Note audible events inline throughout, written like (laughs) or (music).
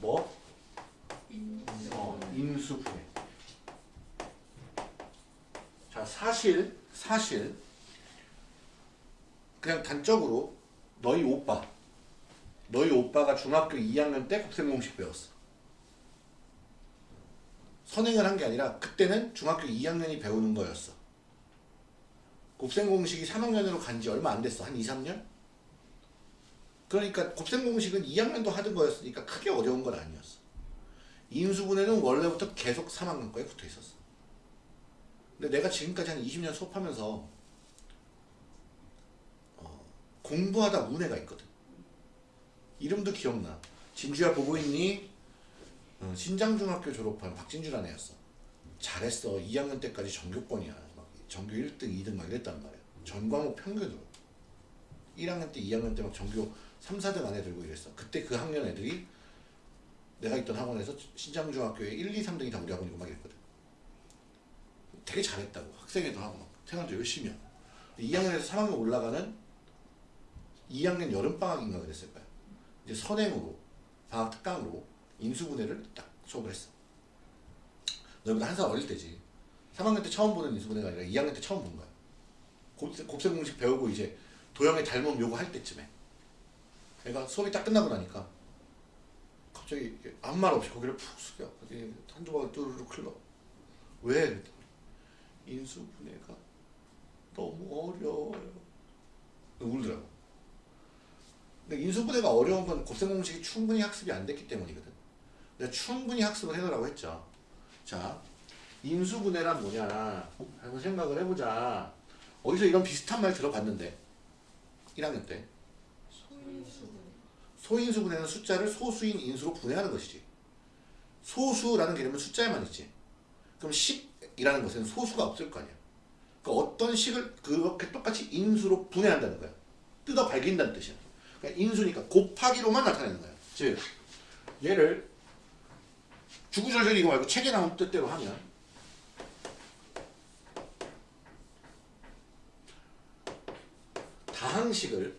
뭐? 어, 인수분해. 자, 사실, 사실, 그냥 단적으로 너희 오빠, 너희 오빠가 중학교 2학년 때 곱셈공식 배웠어. 선행을 한 게 아니라 그때는 중학교 2학년이 배우는 거였어. 곱셈공식이 3학년으로 간 지 얼마 안 됐어. 한 2, 3년? 그러니까 곱셈공식은 2학년도 하던 거였으니까 크게 어려운 건 아니었어. 인수분해는 원래부터 계속 3학년 거에 붙어 있었어. 근데 내가 지금까지 한 20년 수업하면서 어, 공부하다 문해가 있거든. 이름도 기억나. 진주야 보고 있니? 어, 신장중학교 졸업한 박진주라는 애였어. 잘했어. 2학년 때까지 전교권이야. 막 전교 1등, 2등 막 이랬단 말이야. 전 과목 평균으로. 1학년 때, 2학년 때 막 전교 3, 4등 안에 들고 이랬어. 그때 그 학년 애들이 내가 있던 학원에서 신장중학교에 1, 2, 3등이 다 우리 학원이고 막 이랬거든. 되게 잘했다고. 학생회도 하고 막 생활도 열심히 하고. 2학년에서 3학년 올라가는 2학년 여름방학인가 그랬을 거야. 이제 선행으로 방학 특강으로 인수분해를 딱 수업을 했어. 너희보다 한 살 어릴 때지. 3학년 때 처음 보는 인수분해가 아니라 2학년 때 처음 본 거야. 곱셈, 공식 배우고 이제 도형의 닮음 요거 할 때쯤에. 애가 수업이 딱 끝나고 나니까 갑자기 아무 말 없이 고개를 푹 숙여. 한두 방울 뚜루룩 흘러. 왜? 인수분해가 너무 어려워요. 울더라고. 근데 인수분해가 어려운 건 곱셈 공식이 충분히 학습이 안 됐기 때문이거든. 내가 충분히 학습을 해놓으라고 했죠. 자, 인수분해란 뭐냐 한번 생각을 해보자. 어디서 이런 비슷한 말 들어봤는데 1학년 때 소인수분해는 숫자를 소수인 인수로 분해하는 것이지. 소수라는 개념은 숫자에만 있지. 그럼 10이라는 것은 소수가 없을 거 아니야. 그 어떤 식을 그렇게 똑같이 인수로 분해한다는 거야. 뜯어 밝힌다는 뜻이야. 그러니까 인수니까 곱하기로만 나타내는 거야. 즉 얘를 주구절절 이거 말고 책에 나온 뜻대로 하면 다항식을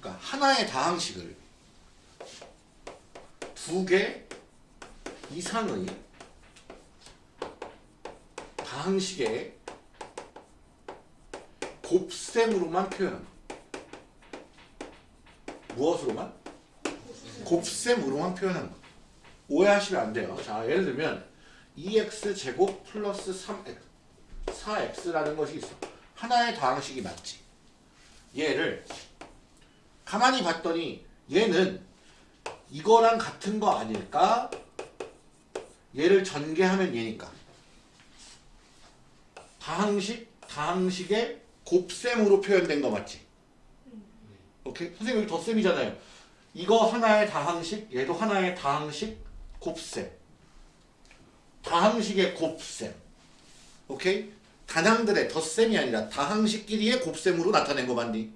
그러니까 하나의 다항식을 두 개 이상의 다항식의 곱셈으로만 표현합니다. 무엇으로만? 곱셈으로만 표현하는 거. 오해하시면 안 돼요. 자, 예를 들면 2x 제곱 플러스 3x 4x라는 것이 있어. 하나의 다항식이 맞지. 얘를 가만히 봤더니 얘는 이거랑 같은 거 아닐까? 얘를 전개하면 얘니까. 다항식, 다항식의 곱셈으로 표현된 거 맞지? 오케이? 선생님 여기 덧셈이잖아요. 이거 하나의 다항식, 얘도 하나의 다항식, 곱셈. 다항식의 곱셈. 오케이? 단항들의 덧셈이 아니라 다항식끼리의 곱셈으로 나타낸 거 맞니?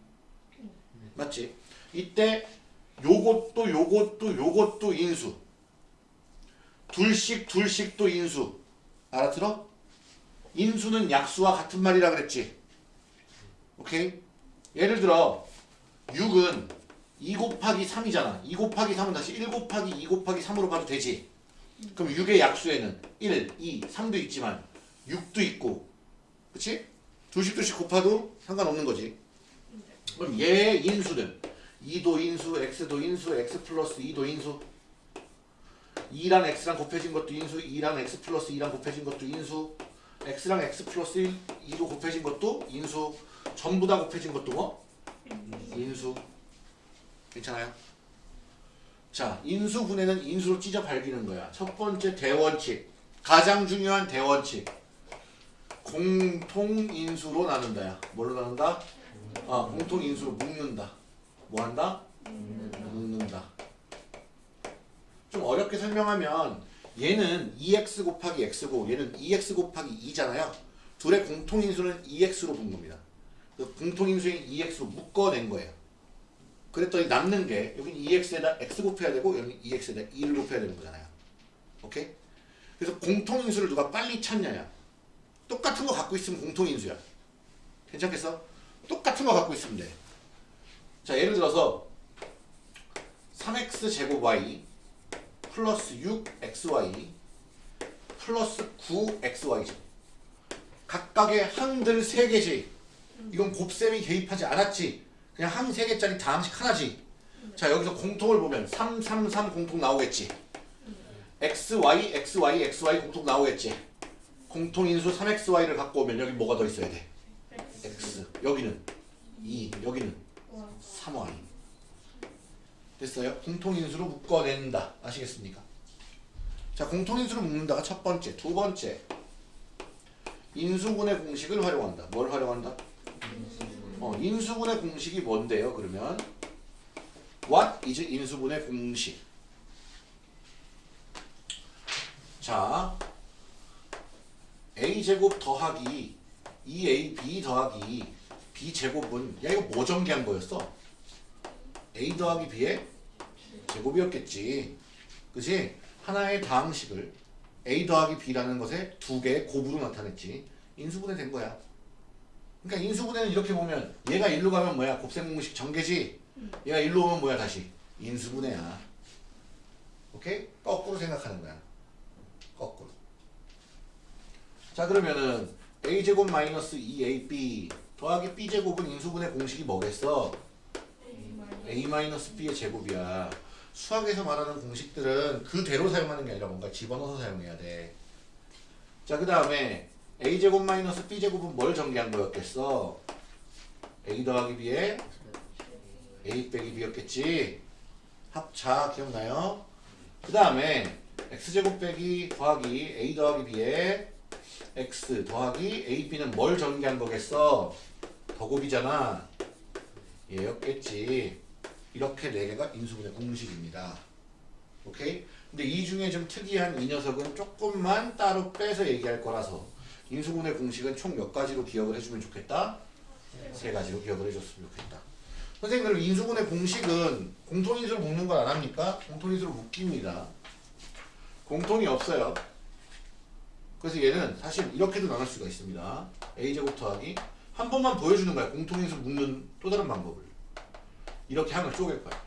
맞지? 이때 요것도 요것도 요것도 인수. 둘씩 둘씩도 인수. 알아들어? 인수는 약수와 같은 말이라 그랬지. 오케이? 예를 들어 6은 2 곱하기 3이잖아. 2 곱하기 3은 다시 1 곱하기 2 곱하기 3으로 봐도 되지. 그럼 6의 약수에는 1, 2, 3도 있지만 6도 있고 그치? 둘씩 둘씩 곱하도 상관없는 거지. 그럼 얘의 인수는 2도 인수, x도 인수, x 플러스 2도 인수 2랑 x랑 곱해진 것도 인수, 2랑 x 플러스 2랑 곱해진 것도 인수 x랑 x 플러스 1, 2도 곱해진 것도 인수 전부 다 곱해진 것도 뭐? 인수 괜찮아요? 자 인수분해는 인수로 찢어 밝히는 거야. 첫 번째 대원칙. 가장 중요한 대원칙. 공통인수로 나눈다야. 뭘로 나눈다? 아 공통인수로 묶는다. 뭐 한다? 묶는다. 좀 어렵게 설명하면 얘는 2x 곱하기 x고 얘는 2x 곱하기 2잖아요. 둘의 공통인수는 2x로 본 겁니다. 그 공통인수인 2x로 묶어낸 거예요 그랬더니 남는 게 여기 2x에다 x 곱해야 되고 여기 2x에다 2를 곱해야 되는 거잖아요 오케이? 그래서 공통인수를 누가 빨리 찾냐야. 똑같은 거 갖고 있으면 공통인수야. 괜찮겠어? 똑같은 거 갖고 있으면 돼. 자, 예를 들어서 3x 제곱 y 플러스 6xy 플러스 9xy죠. 각각의 항들 3개지. 이건 곱셈이 개입하지 않았지. 그냥 항 3개짜리 다항식 하나지. 자, 여기서 공통을 보면 3, 3, 3 공통 나오겠지. xy, xy, xy 공통 나오겠지. 공통인수 3xy를 갖고 오면 여기 뭐가 더 있어야 돼? x. 여기는 2, 여기는 3y. 됐어요? 공통인수로 묶어낸다. 아시겠습니까? 자, 공통인수로 묶는다가 첫 번째. 두 번째. 인수분해 공식을 활용한다. 뭘 활용한다? 어, 인수분해 공식이 뭔데요? 그러면 What is 인수분해 공식? 자, a제곱 더하기 2ab 더하기 b제곱은 야 이거 뭐 전개한 거였어? a 더하기 b의 제곱이었겠지. 그지? 하나의 다항식을 a 더하기 b라는 것에 두 개의 곱으로 나타냈지. 인수분해 된 거야. 그러니까 인수분해는 이렇게 보면 얘가 일로 가면 뭐야? 곱셈 공식 전개지. 얘가 일로 오면 뭐야 다시? 인수분해야. 오케이? 거꾸로 생각하는 거야. 거꾸로. 자 그러면은 a제곱 마이너스 2ab 더하기 b제곱은 인수분해 공식이 뭐겠어? a 마이너스 b의 제곱이야. 수학에서 말하는 공식들은 그대로 사용하는 게 아니라 뭔가 집어넣어서 사용해야 돼. 자, 그 다음에 a제곱 마이너스 b제곱은 뭘 전개한 거였겠어? a 더하기 b에 a 빼기 b였겠지? 합차 기억나요? 그 다음에 x제곱 빼기 더하기 a 더하기 b에 x 더하기 ab는 뭘 전개한 거겠어? 더곱이잖아. 얘였겠지. 이렇게 네 개가 인수분해 공식입니다. 오케이? 근데 이 중에 좀 특이한 이 녀석은 조금만 따로 빼서 얘기할 거라서 인수분해 공식은 총 몇 가지로 기억을 해주면 좋겠다? 세 가지로 기억을 해줬으면 좋겠다. 선생님 그럼 인수분해 공식은 공통인수를 묶는 걸 안 합니까? 공통인수를 묶입니다. 공통이 없어요. 그래서 얘는 사실 이렇게도 나눌 수가 있습니다. a제곱 더하기 한 번만 보여주는 거야. 공통인수 묶는 또 다른 방법을. 이렇게 항을 쪼갤 거야.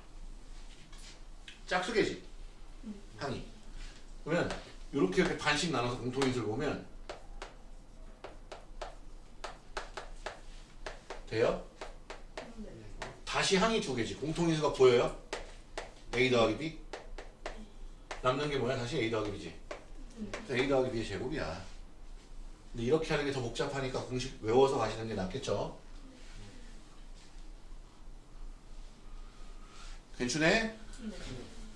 짝수계지. 항이. 그러면 이렇게 이렇게 반씩 나눠서 공통인수를 보면 돼요? 다시 항이 두 개지. 공통인수가 보여요? a 더하기 b? 남는 게 뭐야? 다시 a 더하기 b지. a 더하기 b의 제곱이야. 근데 이렇게 하는 게 더 복잡하니까 공식 외워서 가시는 게 낫겠죠? 괜찮네?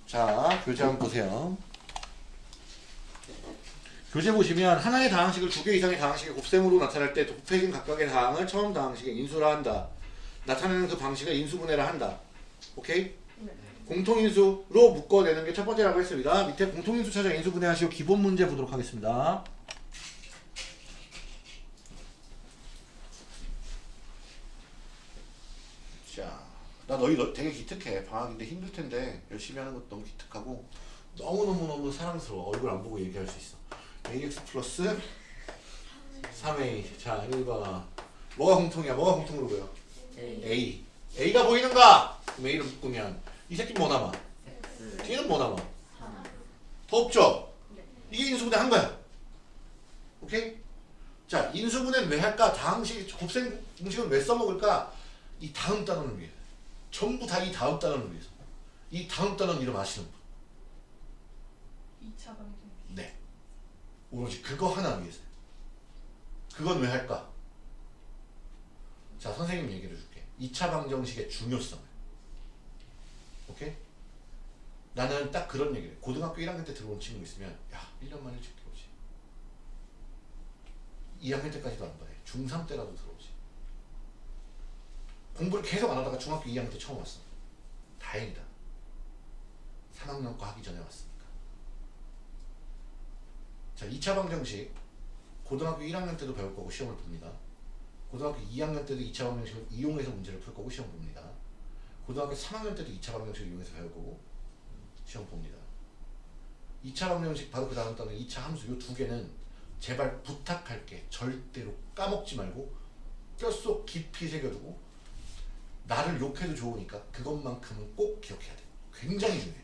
자, 교재 한번 보세요. 교재 보시면 하나의 다항식을 두 개 이상의 다항식의 곱셈으로 나타낼 때 곱해진 각각의 다항을 처음 다항식에 인수라 한다. 나타내는 그 방식을 인수분해라 한다. 오케이? 공통인수로 묶어내는 게 첫 번째라고 했습니다. 밑에 공통인수 찾아 인수분해하시고 기본 문제 보도록 하겠습니다. 자, 나 너희 너 되게 기특해. 방학인데 힘들 텐데 열심히 하는 것도 너무 기특하고 너무너무너무 사랑스러워. 얼굴 안 보고 얘기할 수 있어. Ax 플러스 3a. 자, 1번. 뭐가 공통이야? 뭐가 공통으로 보여? a. a가 보이는가? 그럼 a를 묶으면 이 새끼 뭐 남아? 뒤는 뭐 남아? 더 없죠? 이게 인수분해 한 거야. 오케이? 자, 인수분해는 왜 할까? 다항식, 곱셈 공식은 왜 써먹을까? 이 다음 단원을 위해. 전부 다 이 다음 단원을 위해서. 이 다음 단원 이름 아시는 분? 2차 방정 네. 오로지 그거 하나 위해서. 그건 왜 할까? 자, 선생님 얘기를 해줄게. 2차 방정식의 중요성을. 오케이? 나는 딱 그런 얘기를 해. 고등학교 1학년 때 들어온 친구 있으면 야, 1년 만에 들어오지. 2학년 때까지도 안 봐요. 중3 때라도 들어오지. 공부를 계속 안 하다가 중학교 2학년 때 처음 왔어. 다행이다. 3학년 거 하기 전에 왔으니까. 자, 2차 방정식 고등학교 1학년 때도 배울 거고 시험을 봅니다. 고등학교 2학년 때도 2차 방정식을 이용해서 문제를 풀 거고 시험 봅니다. 고등학교 3학년 때도 2차 방정식을 이용해서 배울 거고 시험 봅니다. 2차 방정식 바로 그 다음 단어 2차 함수 요 두 개는 제발 부탁할게 절대로 까먹지 말고 뼛속 깊이 새겨두고 나를 욕해도 좋으니까 그것만큼은 꼭 기억해야 돼 굉장히 중요해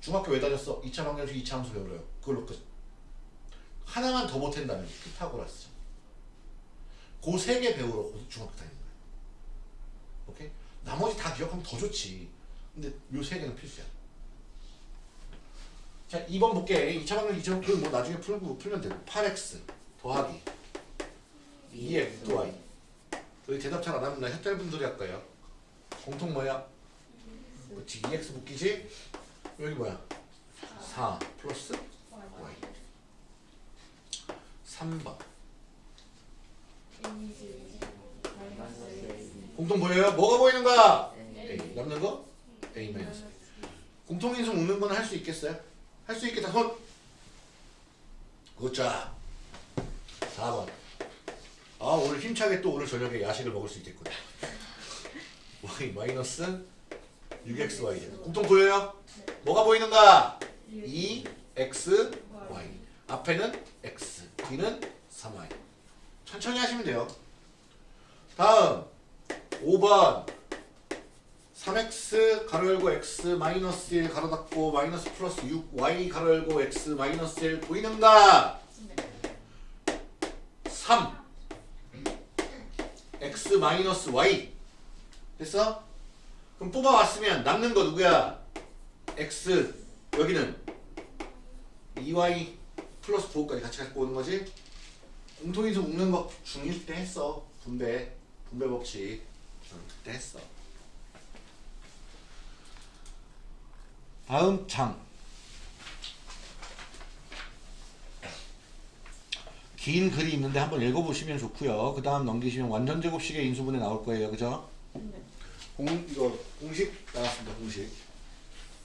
중학교 왜 다녔어? 2차 방정식 2차 함수 배우러요 그걸로 끝 하나만 더 못한다면 피타고라스 그세 개 배우러 중학교 다니는 거야 오케이? 나머지 다 기억하면 더 좋지. 근데 요 세 개는 필수야. 자 2번 볼게 2차 방정 2차 그뭐 나중에 풀고 풀면 되고. 8x 더하기. 2x 또 y 여기 대답 잘 안 하면 나 헷갈린 분들이 할 거예요. 공통 뭐야? 그렇지 2x 묶이지? 여기 뭐야? 4 플러스 3번 공통 보여요? 뭐가 보이는 거야? A 남는 거? A 마이너스 공통인수 묶는 건 할 수 있겠어요? 할 수 있겠다 손 굿자 4번 아 오늘 힘차게 또 오늘 저녁에 야식을 먹을 수 있겠구나 y 마이너스 6xy 공통 보여요? 뭐가 보이는가? 2x y 앞에는 x 뒤는 3y 천천히 하시면 돼요. 다음 5번. 3x 가로 열고 x 마이너스 1 가로 닫고 마이너스 플러스 6y 가로 열고 x 마이너스 1 보이는가? 3 x 마이너스 y 됐어? 그럼 뽑아왔으면 남는 거 누구야? x 여기는 2y 플러스 9까지 같이 갖고 오는 거지? 공통인수 묶는 거 중1 때 했어 분배 분배 법칙 응, 그때 했어 다음 장 긴 글이 있는데 한번 읽어보시면 좋고요. 그 다음 넘기시면 완전 제곱식의 인수분해 나올 거예요. 그죠? 공, 이거 공식 나왔습니다. 공식.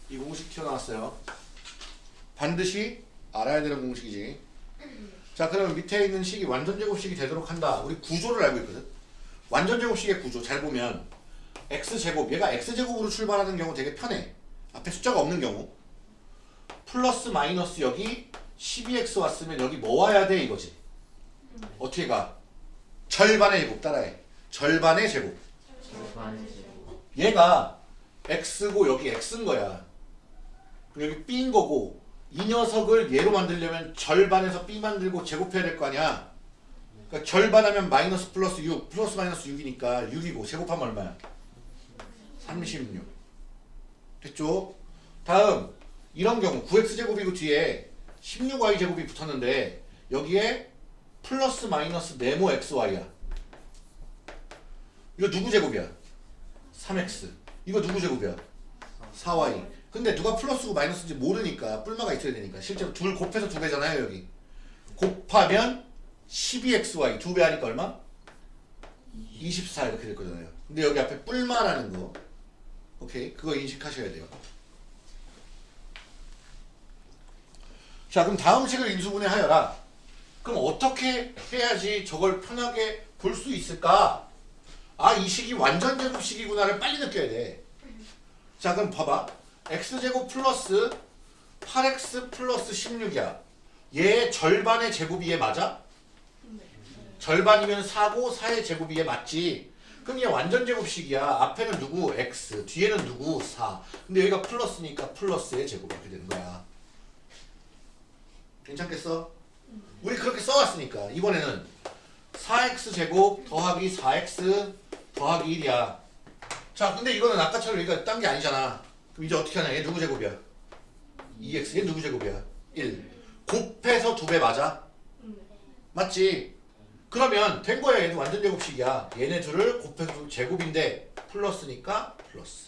이 공식 튀어나왔어요. 반드시 알아야 되는 공식이지. 자, 그러면 밑에 있는 식이 완전 제곱식이 되도록 한다. 우리 구조를 알고 있거든. 완전 제곱식의 구조 잘 보면 x 제곱 얘가 x 제곱으로 출발하는 경우 되게 편해. 앞에 숫자가 없는 경우. 플러스 마이너스 여기 12x 왔으면 여기 뭐 와야 돼 이거지. 어떻게 가? 절반의 제곱 따라해. 절반의 제곱. 얘가 x고 여기 x인 거야. 여기 b인 거고 이 녀석을 얘로 만들려면 절반에서 b 만들고 제곱해야 될 거 아니야. 그러니까 절반하면 마이너스 플러스 6 플러스 마이너스 6이니까 6이고 제곱하면 얼마야? 36 됐죠? 다음 이런 경우 9x제곱이고 뒤에 16y제곱이 붙었는데 여기에 플러스 마이너스 네모 xy야 이거 누구 제곱이야? 3x 이거 누구 제곱이야? 4y 근데 누가 플러스고 마이너스인지 모르니까 뿔마가 있어야 되니까. 실제로 둘 곱해서 두 배잖아요 여기. 곱하면 12xy 두 배 하니까 얼마? 24 이렇게 될 거잖아요. 근데 여기 앞에 뿔마라는 거. 오케이? 그거 인식하셔야 돼요. 자 그럼 다음 식을 인수분해 하여라. 그럼 어떻게 해야지 저걸 편하게 볼 수 있을까? 아 이 식이 완전 제곱식이구나를 빨리 느껴야 돼자 그럼 봐봐 x제곱 플러스 8x 플러스 16이야 얘 절반의 제곱이 얘 맞아? 절반이면 4고 4의 제곱이 얘 맞지 그럼 얘 완전 제곱식이야 앞에는 누구? x 뒤에는 누구? 4 근데 여기가 플러스니까 플러스의 제곱 이렇게 되는 거야 괜찮겠어? 우리 그렇게 써왔으니까 이번에는 4x 제곱 더하기 4x 더하기 1이야 자 근데 이거는 아까처럼 여기가 딴 게 아니잖아 그럼 이제 어떻게 하냐 얘 누구 제곱이야? 2x 얘 누구 제곱이야? 1 곱해서 두배 맞아? 맞지? 그러면 된 거야 얘는 완전 제곱식이야 얘네 둘을 곱해서 제곱인데 플러스니까 플러스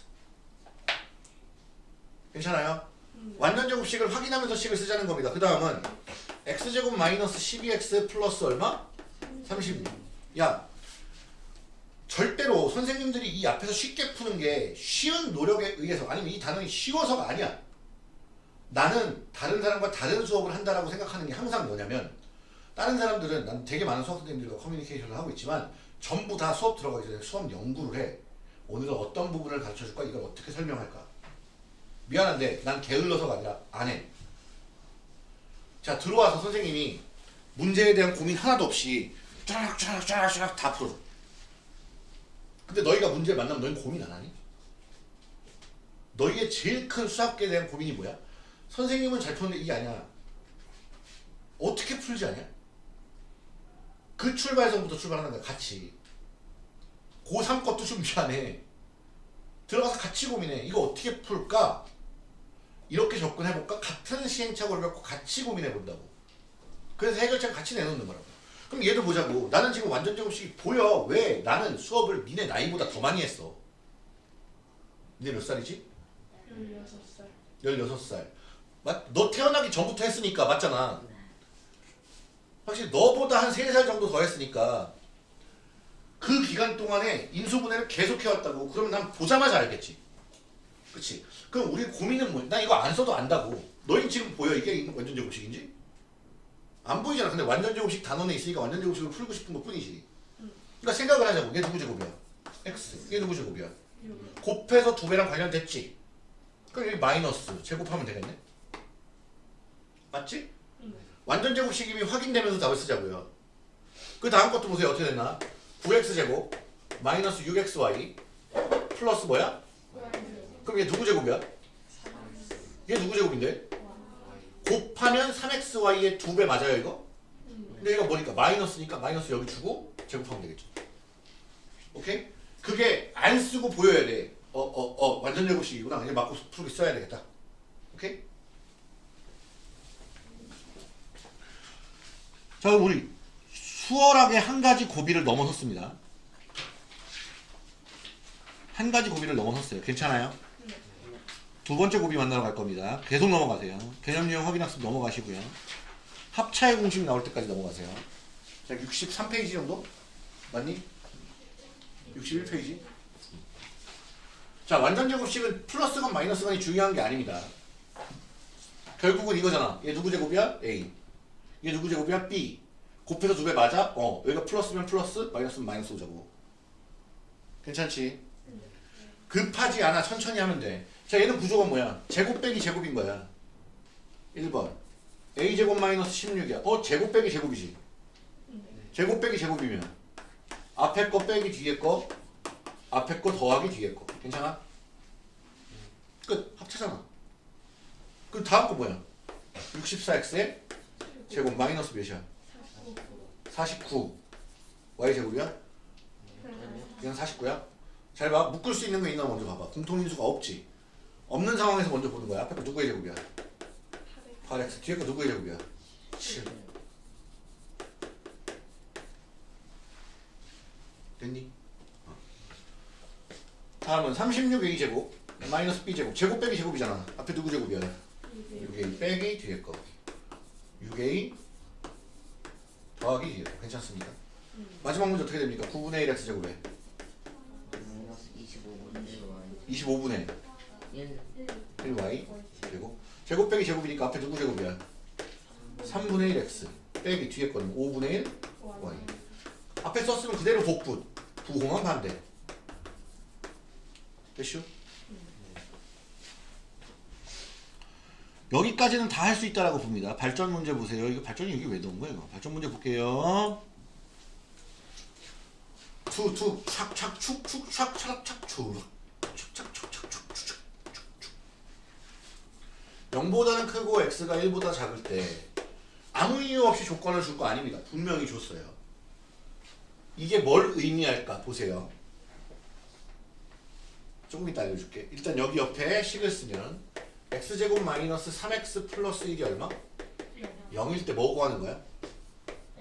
괜찮아요? 완전 제곱식을 확인하면서 식을 쓰자는 겁니다 그 다음은 x제곱 마이너스 12x 플러스 얼마? 36. 야 절대로 선생님들이 이 앞에서 쉽게 푸는 게 쉬운 노력에 의해서 아니면 이 단원이 쉬워서가 아니야. 나는 다른 사람과 다른 수업을 한다라고 생각하는 게 항상 뭐냐면 다른 사람들은 난 되게 많은 수학 선생님들과 커뮤니케이션을 하고 있지만 전부 다 수업 들어가기 전에 수업 연구를 해. 오늘은 어떤 부분을 가르쳐 줄까? 이걸 어떻게 설명할까? 미안한데 난 게을러서가 아니라 안 해. 자 들어와서 선생님이 문제에 대한 고민 하나도 없이 쫙쫙쫙쫙 다 풀어줘. 근데 너희가 문제를 만나면 너희는 고민 안 하니? 너희의 제일 큰 수학계에 대한 고민이 뭐야? 선생님은 잘 푸는데 이게 아니야. 어떻게 풀지 아냐? 그 출발선부터 출발하는 거야 같이. 고3 것도 준비 안 해. 들어가서 같이 고민해. 이거 어떻게 풀까? 이렇게 접근해볼까? 같은 시행착오를 갖고 같이 고민해본다고. 그래서 해결책 같이 내놓는 거라고. 그럼 얘도 보자고. 나는 지금 완전 제곱식이 보여. 왜? 나는 수업을 니네 나이보다 더 많이 했어. 니네 몇 살이지? 16살 16살. 맞, 너 태어나기 전부터 했으니까 맞잖아. 확실히 너보다 한 3살 정도 더 했으니까 그 기간 동안에 인수분해를 계속 해왔다고. 그러면 난 보자마자 알겠지. 그치? 그럼 우리 고민은 뭐? 나 이거 안 써도 안다고. 너희 지금 보여? 이게 완전 제곱식인지? 안 보이잖아. 근데 완전 제곱식 단원에 있으니까 완전 제곱식을 풀고 싶은 것 뿐이지. 그러니까 생각을 하자고. 얘 누구 제곱이야? x. 얘 누구 제곱이야? 6 곱해서 두 배랑 관련됐지? 그럼 여기 마이너스 제곱하면 되겠네? 맞지? 네. 완전 제곱식임이 확인되면서 답을 쓰자고요. 그 다음 것도 보세요. 어떻게 됐나? 9x 제곱 마이너스 6xy 플러스 뭐야? 그럼 얘 누구 제곱이야? 얘 누구 제곱인데? 곱하면 3xy의 두배 맞아요 이거? 근데 얘가 뭐니까 마이너스니까 마이너스 여기 주고 제곱하면 되겠죠. 오케이? 그게 안 쓰고 보여야 돼. 어, 어, 어, 완전 제곱식이구나. 이제 맞고 풀기 써야 되겠다. 오케이? 자, 우리 수월하게 한 가지 고비를 넘어섰습니다. 한 가지 고비를 넘어섰어요. 괜찮아요? 두 번째 고비 만나러 갈 겁니다. 계속 넘어가세요. 개념 유형 확인 학습 넘어가시고요. 합차의 공식 나올 때까지 넘어가세요. 자, 63페이지 정도? 맞니? 61페이지? 자, 완전 제곱식은 플러스건 마이너스건이 중요한 게 아닙니다. 결국은 이거잖아. 얘 누구 제곱이야? A. 얘 누구 제곱이야? B. 곱해서 두 배 맞아? 어. 여기가 플러스면 플러스, 마이너스면 마이너스 오자고. 괜찮지? 급하지 않아. 천천히 하면 돼. 자, 얘는 구조가 뭐야? 제곱 빼기 제곱인 거야. 1번. A 제곱 마이너스 16이야. 어, 제곱 빼기 제곱이지. 제곱 빼기 제곱이면 앞에 거 빼기 뒤에 거, 앞에 거 더하기 뒤에 거. 괜찮아? 끝. 합체잖아. 그 다음 거 뭐야? 64x에 제곱 마이너스 몇이야? 49. y 제곱이야? 그냥 49야? 잘 봐. 묶을 수 있는 거 있나 먼저 봐봐. 공통인수가 없지. 없는 상황에서 먼저 보는 거야. 앞에 거 누구의 제곱이야? 8x. 뒤에 거 누구의 제곱이야? 7. 됐니? 어. 다음은 36a 제곱 마이너스 b 제곱 제곱 빼기 제곱이잖아. 앞에 누구 제곱이야? 6a 빼기 뒤에 거 6a 더하기 뒤에 거 괜찮습니까? 마지막 문제 어떻게 됩니까? 9분의 1 x 제곱에 마이너스 25분의 25분의 1 1y 제곱. 제곱 빼기 제곱이니까 앞에 누구 제곱이야? 3분의 1 x. 빼기 뒤에 거는 5분의 1 y. 앞에 썼으면 그대로 복붙. 부호만 반대. 됐슈? 여기까지는 다 할 수 있다라고 봅니다. 발전 문제 보세요. 이거 발전이 여기 왜 넣은 거야 이거? 발전 문제 볼게요. 투 투 착 착 축 축 착 착착 추 축착축착축축축 0보다는 크고 x가 1보다 작을 때 아무 이유 없이 조건을 줄 거 아닙니다. 분명히 줬어요. 이게 뭘 의미할까 보세요. 조금 이따 알려줄게. 일단 여기 옆에 식을 쓰면 x제곱 마이너스 3x 플러스 1이 얼마? 0일 때뭐 구하는 거야?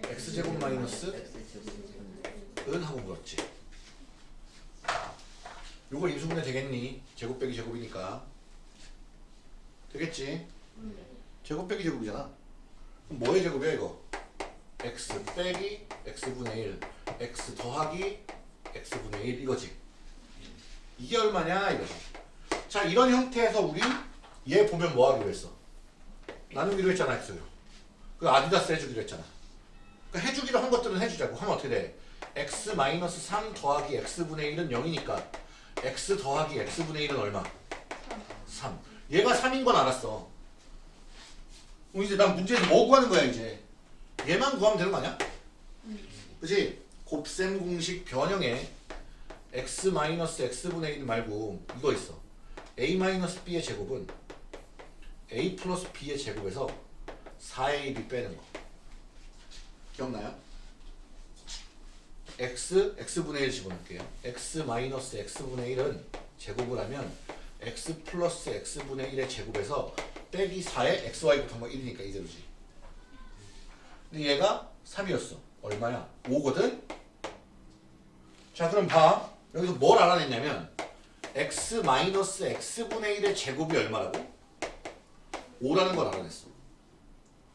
x제곱 마이너스 은 하고 물었지. 요거 인수분해 되겠니? 제곱 빼기 제곱이니까. 되겠지? 제곱 빼기 제곱이잖아. 그럼 뭐의 제곱이야 이거? x 빼기 x분의 1 x 더하기 x분의 1 이거지. 이게 얼마냐 이거지. 자 이런 형태에서 우리 얘 보면 뭐 하기로 했어? 나누기로 했잖아 x요. 그 아디다스 해주기로 했잖아. 그 해주기로 한 것들은 해주자고 하면 어떻게 돼? x 마이너스 3 더하기 x분의 1은 0이니까 x 더하기 x분의 1은 얼마? 3. 얘가 3인 건 알았어. 그럼 이제 난 문제에서 뭐 구하는 거야 이제 얘만 구하면 되는 거 아니야? 그지? 곱셈 공식 변형에 x 마이너스 x분의 1 말고 이거 있어 a 마이너스 b의 제곱은 a 플러스 b의 제곱에서 4a b 빼는 거 기억나요? x x분의 1 집어넣을게요 x 마이너스 x분의 1은 제곱을 하면 x 플러스 x분의 1의 제곱에서 빼기 4에 xy 곱한 거 1이니까 이대로지 근데 얘가 3이었어 얼마야? 5거든? 자 그럼 봐 여기서 뭘 알아냈냐면 x 마이너스 x분의 1의 제곱이 얼마라고? 5라는 걸 알아냈어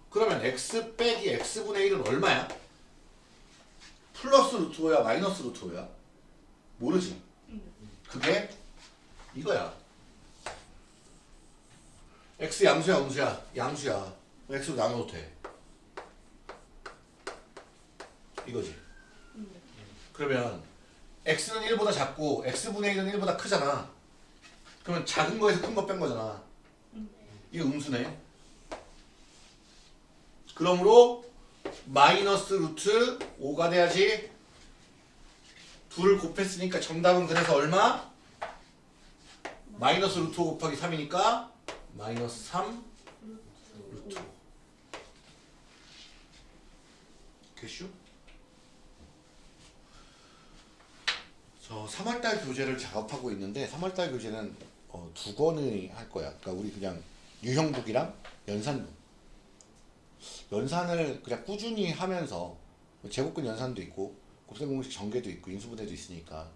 그러면 x 빼기 x분의 1은 얼마야? 플러스 루트 5야 마이너스 루트 5야? 모르지 그게 이거야 x 양수야 음수야? 양수야. X로 나눠도 돼. 이거지. 그러면 x는 1보다 작고 x분의 1은 1보다 크잖아. 그러면 작은 거에서 큰 거 뺀 거잖아. 이거 음수네. 그러므로 마이너스 루트 5가 돼야지 둘을 곱했으니까 정답은 그래서 얼마? 마이너스 루트 5 곱하기 3이니까 마이너스 3 루트 5 개슈? 저 3월달 교재를 작업하고 있는데 3월달 교재는 어, 두 권을 할 거야. 그러니까 우리 그냥 유형북이랑 연산북. 연산을 그냥 꾸준히 하면서 제곱근 연산도 있고 곱셈공식 전개도 있고 인수분해도 있으니까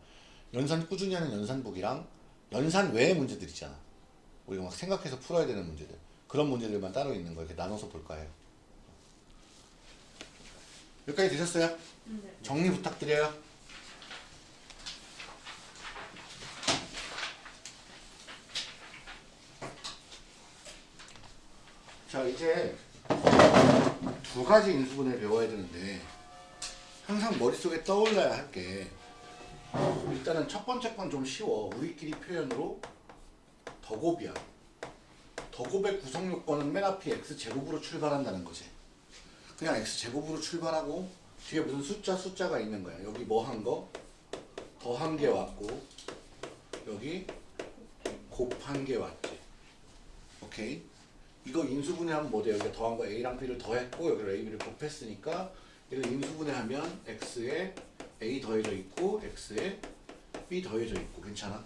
연산 꾸준히 하는 연산북이랑 연산 외의 문제들 있잖아. 우리가 막 생각해서 풀어야 되는 문제들. 그런 문제들만 따로 있는 거 이렇게 나눠서 볼까 해요. 여기까지 되셨어요? 네. 정리 부탁드려요. 자 이제 두 가지 인수분해 배워야 되는데 항상 머릿속에 떠올라야 할 게 일단은 첫 번째 건 좀 쉬워 우리끼리 표현으로 더곱이야. 더곱의 구성 요건은 맨 앞이 x제곱으로 출발한다는 거지. 그냥 x제곱으로 출발하고 뒤에 무슨 숫자 숫자가 있는 거야. 여기 뭐 한 거? 더한 게 왔고 여기 곱한 게 왔지. 오케이? 이거 인수분해하면 뭐 돼? 여기 더한 거 A랑 B를 더했고 여기를 A, B를 곱했으니까 이거 인수분해하면 X에 A 더해져 있고 X에 B 더해져 있고. 괜찮아?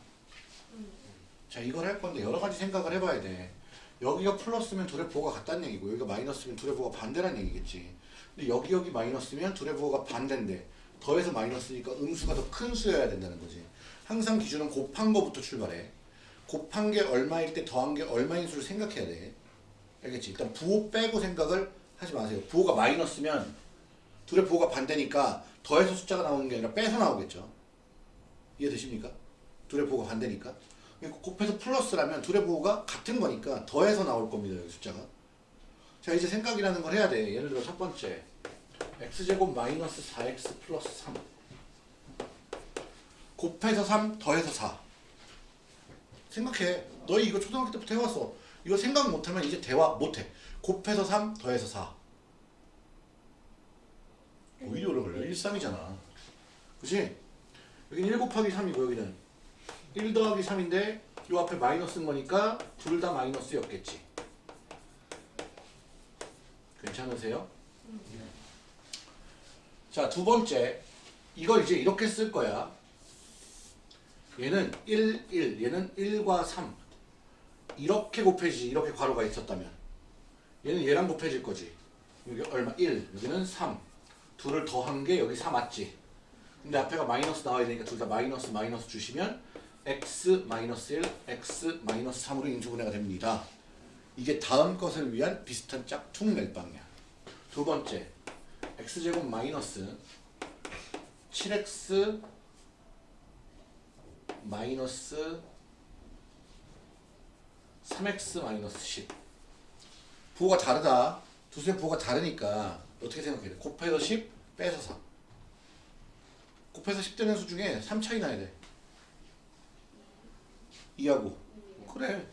자 이걸 할 건데 여러 가지 생각을 해봐야 돼 여기가 플러스면 둘의 부호가 같다는 얘기고 여기가 마이너스면 둘의 부호가 반대란 얘기겠지 근데 여기 여기 마이너스면 둘의 부호가 반대인데 더해서 마이너스니까 음수가 더 큰 수여야 된다는 거지 항상 기준은 곱한 거부터 출발해 곱한 게 얼마일 때 더한 게 얼마인 수를 생각해야 돼 알겠지? 일단 부호 빼고 생각을 하지 마세요. 부호가 마이너스면 둘의 부호가 반대니까 더해서 숫자가 나오는 게 아니라 빼서 나오겠죠. 이해되십니까? 둘의 부호가 반대니까. 그러니까 곱해서 플러스라면 둘의 부호가 같은 거니까 더해서 나올 겁니다. 여기 숫자가. 자 이제 생각이라는 걸 해야 돼. 예를 들어 첫 번째 x제곱 마이너스 4x 플러스 3 곱해서 3 더해서 4 생각해. 너희 이거 초등학교 때부터 해왔어. 이거 생각 못하면 이제 대화 못해. 곱해서 3 더해서 4. 오히려 걸려. 1, 3이잖아. 그치? 여기는 1 곱하기 3이고 여기는 1 더하기 3인데 요 앞에 마이너스인 거니까 둘 다 마이너스였겠지. 괜찮으세요? 자, 두 번째. 이걸 이제 이렇게 쓸 거야. 얘는 1, 1, 얘는 1과 3. 이렇게 곱해지지 이렇게 괄호가 있었다면 얘는 얘랑 곱해질 거지 여기 얼마? 1 여기는 3 둘을 더한 게 여기 4 맞지 근데 앞에가 마이너스 나와야 되니까 둘 다 마이너스 마이너스 주시면 x 마이너스 1 x 마이너스 3으로 인수분해가 됩니다. 이게 다음 것을 위한 비슷한 짝퉁 멜빵이야. 두 번째 x제곱 마이너스 7x 마이너스 3x 마이너스 10 부호가 다르다. 두 수의 부호가 다르니까 어떻게 생각해야 돼? 곱해서 10 빼서 3 곱해서 10 되는 수 중에 3 차이 나야 돼 2하고. 그래.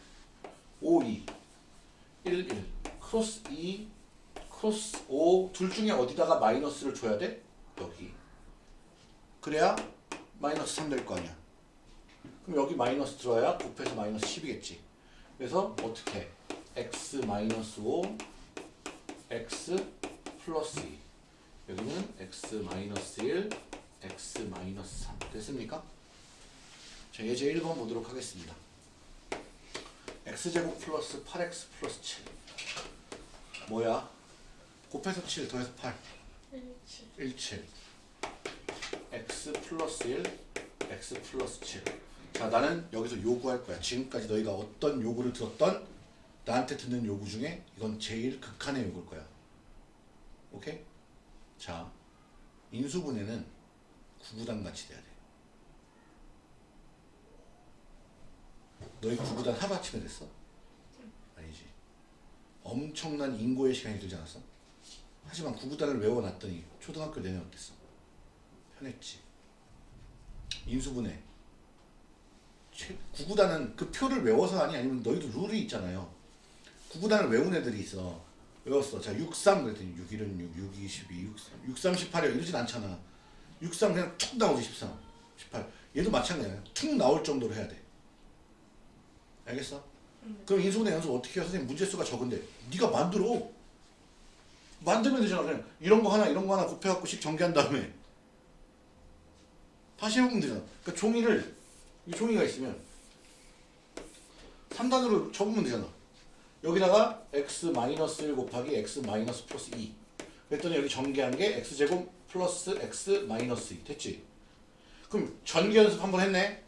5, 2 1, 1 크로스 2 크로스 5 둘 중에 어디다가 마이너스를 줘야 돼? 여기. 그래야 마이너스 3 될 거 아니야. 그럼 여기 마이너스 들어야 곱해서 마이너스 10이겠지. 그래서 어떻게? X 마이너스 5 x 플러스 2 여기는 x 마이너스 1 x 마이너스 3 됐습니까? 자 예제 1번 보도록 하겠습니다. X제곱 플러스 8x 플러스 7 뭐야? 곱해서 7 더해서 8 일치 1, 7 x 플러스 1 x 플러스 7자 나는 여기서 요구할 거야. 지금까지 너희가 어떤 요구를 들었던 나한테 듣는 요구 중에 이건 제일 극한의 요구일 거야. 오케이? 자 인수분해는 구구단 같이 돼야 돼 너희 구구단 하루아침에 됐어? 아니지 엄청난 인고의 시간이 들지 않았어? 하지만 구구단을 외워놨더니 초등학교 내내 어땠어? 편했지. 인수분해. 최- 구구단은 그 표를 외워서 하니 아니면 너희도 룰이 있잖아요. 구구단을 외운 애들이 있어. 외웠어. 자, 63 그랬더니 6, 1은 6, 6, 2, 12, 6, 3, 6, 3, 18이야. 이러진 않잖아. 63 그냥 툭 나오지 13, 18. 얘도 마찬가지야. 툭 나올 정도로 해야 돼. 알겠어? 그럼 인수분해 연습 어떻게 해요? 선생님 문제수가 적은데. 네가 만들어. 만들면 되잖아 그냥. 이런 거 하나 이런 거 하나 곱해갖고 식 전개한 다음에. 다시 해보면 되잖아. 그러니까 종이를 이 종이가 있으면 3단으로 접으면 되잖아. 여기다가 x 마이너스 1 곱하기 x 마이너스 플러스 2 그랬더니 여기 전개한 게 x제곱 플러스 x 마이너스 2 됐지? 그럼 전개 연습 한번 했네.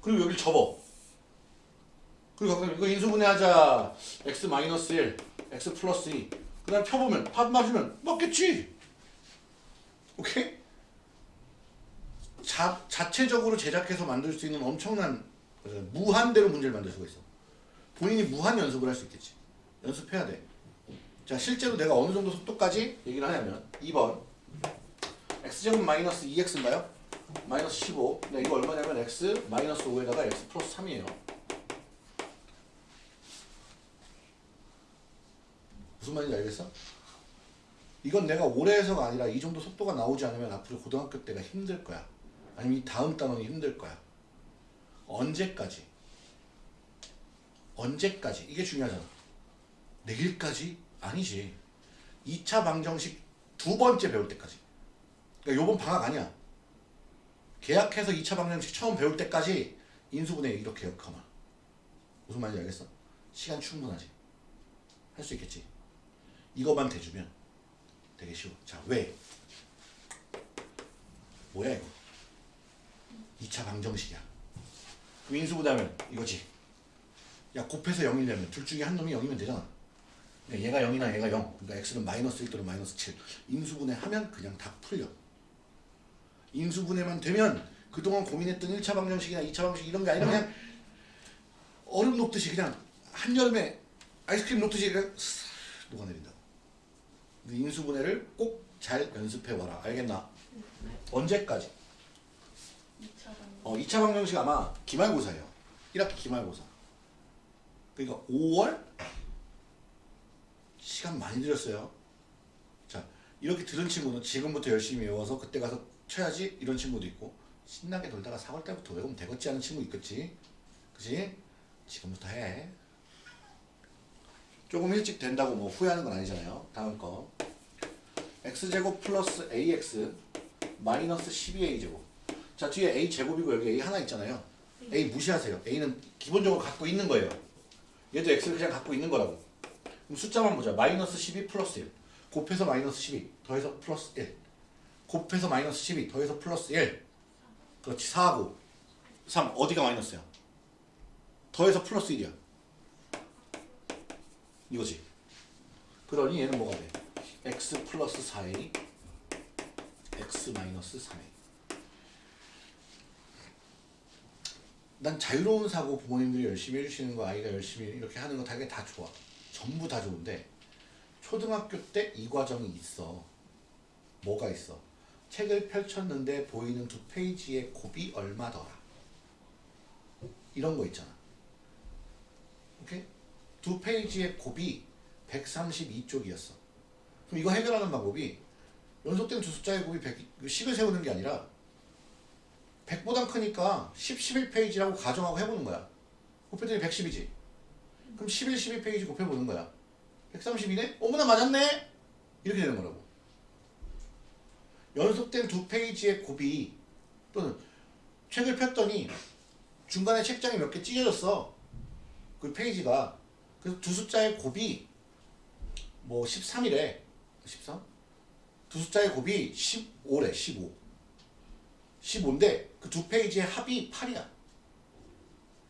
그리고 여기를 접어 그리고 가끔 이거 인수분해하자 x 마이너스 1 x 플러스 2 그 다음 펴보면 합 맞으면 맞겠지. 오케이? 자, 자체적으로 제작해서 만들 수 있는 엄청난 그래서 무한대로 문제를 만들 수가 있어. 본인이 무한 연습을 할 수 있겠지. 연습해야 돼. 자, 실제로 내가 어느 정도 속도까지 얘기를 하냐면 2번 x제곱 마이너스 2x인가요? 마이너스 15. 근데 이거 얼마냐면 x 마이너스 5에다가 x 플러스 3이에요. 무슨 말인지 알겠어? 이건 내가 올해 해서가 아니라 이 정도 속도가 나오지 않으면 앞으로 고등학교 때가 힘들 거야. 아니면 이 다음 단원이 힘들 거야. 언제까지? 언제까지? 이게 중요하잖아. 내일까지? 아니지. 2차 방정식 두 번째 배울 때까지. 그러니까 요번 방학 아니야. 계약해서 2차 방정식 처음 배울 때까지 인수분해 이렇게 역하마. 무슨 말인지 알겠어? 시간 충분하지. 할 수 있겠지. 이거만 대주면 되게 쉬워. 자, 왜? 뭐야 이거? 2차 방정식이야. 인수분해하면 이거지. 야 곱해서 0이려면 둘 중에 한 놈이 0이면 되잖아. 얘가 0이나 얘가 0. 그러니까 x는 마이너스 1 또는 마이너스 7. 인수분해 하면 그냥 다 풀려. 인수분해만 되면 그동안 고민했던 1차 방정식이나 2차 방정식 이런 게 아니라 그냥 얼음 녹듯이 그냥 한여름에 아이스크림 녹듯이 그냥 싹 녹아내린다. 인수분해를 꼭 잘 연습해 와라. 알겠나? 언제까지? 2차 방 어, 2차 방정식 아마 기말고사예요. 1학기 기말고사. 그러니까 5월 시간 많이 들였어요. 자, 이렇게 들은 친구는 지금부터 열심히 외워서 그때 가서 쳐야지 이런 친구도 있고 신나게 돌다가 4월 달부터 외우면 되겠지 하는 친구 있겠지. 그지? 지금부터 해. 조금 일찍 된다고 뭐 후회하는 건 아니잖아요. 다음 거. x제곱 플러스 ax 마이너스 12a제곱. 자 뒤에 a 제곱이고 여기 a 하나 있잖아요. a 무시하세요. a는 기본적으로 갖고 있는 거예요. 얘도 x를 그냥 갖고 있는 거라고. 그럼 숫자만 보자. 마이너스 12 플러스 1. 곱해서 마이너스 12 더해서 플러스 1. 곱해서 마이너스 12 더해서 플러스 1. 그렇지 4하고 3 어디가 마이너스야? 더해서 플러스 1이야. 이거지. 그러니 얘는 뭐가 돼? x 플러스 4a x 마이너스 3a 난 자유로운 사고 부모님들이 열심히 해주시는 거 아이가 열심히 이렇게 하는 거 되게 다 좋아. 전부 다 좋은데 초등학교 때 이 과정이 있어. 뭐가 있어? 책을 펼쳤는데 보이는 두 페이지의 곱이 얼마더라? 이런 거 있잖아 두 페이지의 곱이 132쪽이었어. 그럼 이거 해결하는 방법이 연속된 두 숫자의 곱이 100, 10을 세우는 게 아니라 100보다 크니까 10, 11페이지라고 가정하고 해보는 거야. 곱했더니 110이지. 그럼 11, 12페이지 곱해보는 거야. 132네? 어머나 맞았네? 이렇게 되는 거라고. 연속된 두 페이지의 곱이 또는 책을 폈더니 중간에 책장이 몇 개 찢어졌어. 그 페이지가. 그래서 두 숫자의 곱이 뭐 13이래. 13? 두 숫자의 곱이 15래. 15. 15인데 그 두 페이지의 합이 8이야.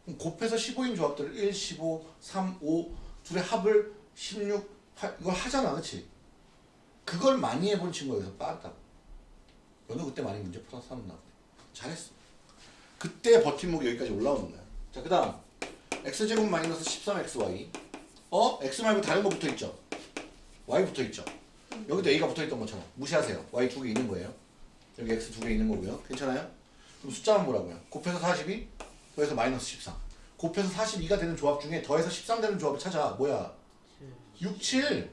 그럼 곱해서 15인 조합들을 1, 15, 3, 5 둘의 합을 16, 8 이걸 하잖아. 그치? 그걸 많이 해본 친구가 여기서 빠르다고. 너는 그때 많이 문제 풀어서 하는 나 잘했어. 그때 버팀목이 여기까지 올라오는 거야. 자, 그 다음 x제곱 마이너스 13xy 어? x 말고 다른 거 붙어있죠? y 붙어있죠? 여기도 a가 붙어있던 것처럼 무시하세요. y 두 개 있는 거예요. 여기 x 두 개 있는 거고요. 괜찮아요? 그럼 숫자만 뭐라고요? 곱해서 42 더해서 마이너스 13 곱해서 42가 되는 조합 중에 더해서 13 되는 조합을 찾아. 뭐야? 6, 7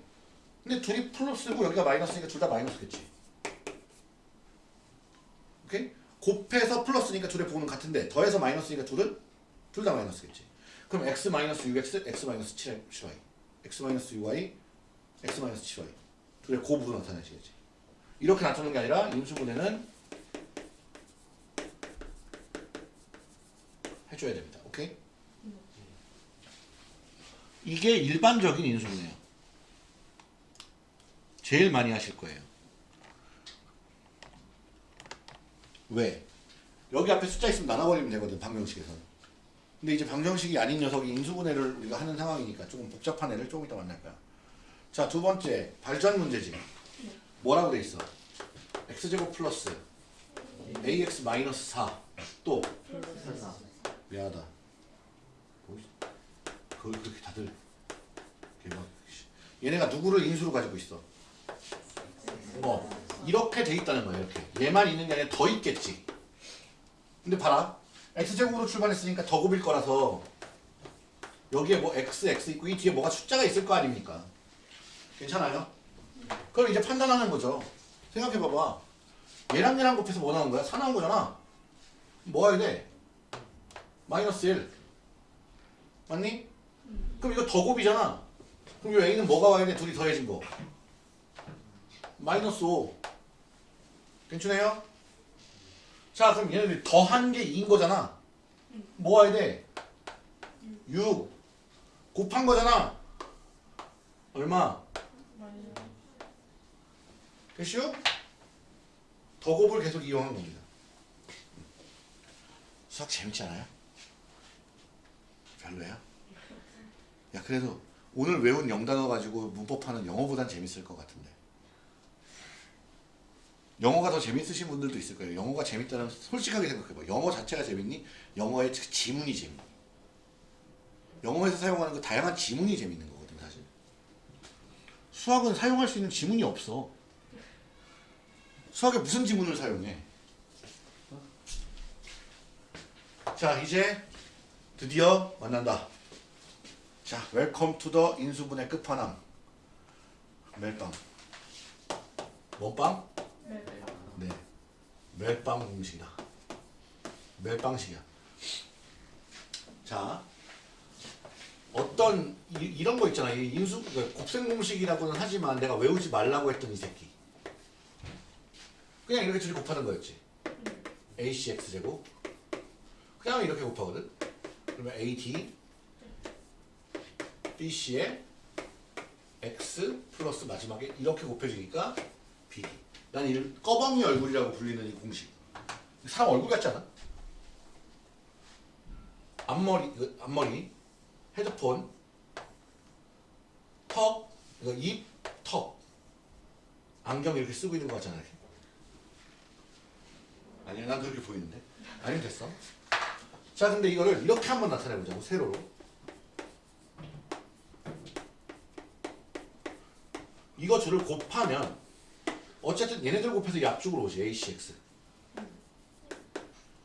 근데 둘이 플러스고 여기가 마이너스니까 둘 다 마이너스겠지. 오케이? 곱해서 플러스니까 둘의 부호는 같은데 더해서 마이너스니까 둘은 둘 다 마이너스겠지. 그럼 x 마이너스 6x, x 마이너스 7y, x 마이너스 6y, x 마이너스 7y 둘의 고부로 나타내시겠지. 이렇게 나타내는 게 아니라 인수분해는 해줘야 됩니다. 오케이? 이게 일반적인 인수분해예요. 제일 많이 하실 거예요. 왜? 여기 앞에 숫자 있으면 나눠버리면 되거든 방정식에서는. 근데 이제 방정식이 아닌 녀석이 인수분해를 우리가 하는 상황이니까 조금 복잡한 애를 조금 이따 만날 거야. 자, 두 번째 발전 문제지. 뭐라고 돼 있어? x제곱 플러스 ax 마이너스 4. 또 미안하다. 뭐, 그걸 그렇게 다들 막 얘네가 누구를 인수로 가지고 있어? 어 이렇게 돼 있다는 거야 이렇게 얘만 있는 게 아니라 더 있겠지. 근데 봐라 x제곱으로 출발했으니까 더 곱일 거라서 여기에 뭐 x, x 있고 이 뒤에 뭐가 숫자가 있을 거 아닙니까? 괜찮아요? 그럼 이제 판단하는 거죠. 생각해봐봐. 얘랑 얘랑 곱해서 뭐 나온 거야? 4 나온 거잖아. 뭐 해야 돼? 마이너스 1. 맞니? 그럼 이거 더 곱이잖아. 그럼 이 a는 뭐가 와야 돼? 둘이 더해진 거. 마이너스 5. 괜찮아요? 자, 그럼 얘네들이 더한 게 2인 거잖아. 뭐 와야 돼? 6. 곱한 거잖아. 얼마? 됐슈? 더 곱을 계속 이용한 겁니다. 수학 재밌지 않아요? 별로야? 야 그래도 오늘 외운 영단어 가지고 문법하는 영어보단 재밌을 것 같은데 영어가 더 재밌으신 분들도 있을 거예요 영어가 재밌다는 솔직하게 생각해봐 영어 자체가 재밌니? 영어의 그 지문이 재밌니? 영어에서 사용하는 그 다양한 지문이 재밌는 거거든 사실 수학은 사용할 수 있는 지문이 없어 수학에 무슨 지문을 사용해? 자 이제 드디어 만난다. 자 welcome to the 인수분해 끝판왕 멜빵 뭐빵? 네 멜빵 음식이다. 멜빵식이야. 자 어떤 이, 런거 있잖아. 이 인수 그 곱셈 공식이라고는 하지만 내가 외우지 말라고 했던 이 새끼. 그냥 이렇게 둘이 곱하는 거였지. ACX 제곱. 그냥 이렇게 곱하거든. 그러면 AD BC의 X 플러스 마지막에 이렇게 곱해지니까 BD. 난 이를 꺼벙이 얼굴이라고 불리는 이 공식. 사람 얼굴 같지 않아? 앞머리, 앞머리, 헤드폰, 턱, 이거 입, 턱. 안경 이렇게 쓰고 있는 거 같잖아. 아니야, 난 그렇게 보이는데. 아니면 됐어. 자, 근데 이거를 이렇게 한번 나타내보자고, 세로로. 이거 둘을 곱하면, 어쨌든 얘네들 곱해서 이 앞쪽으로 오지, ACX.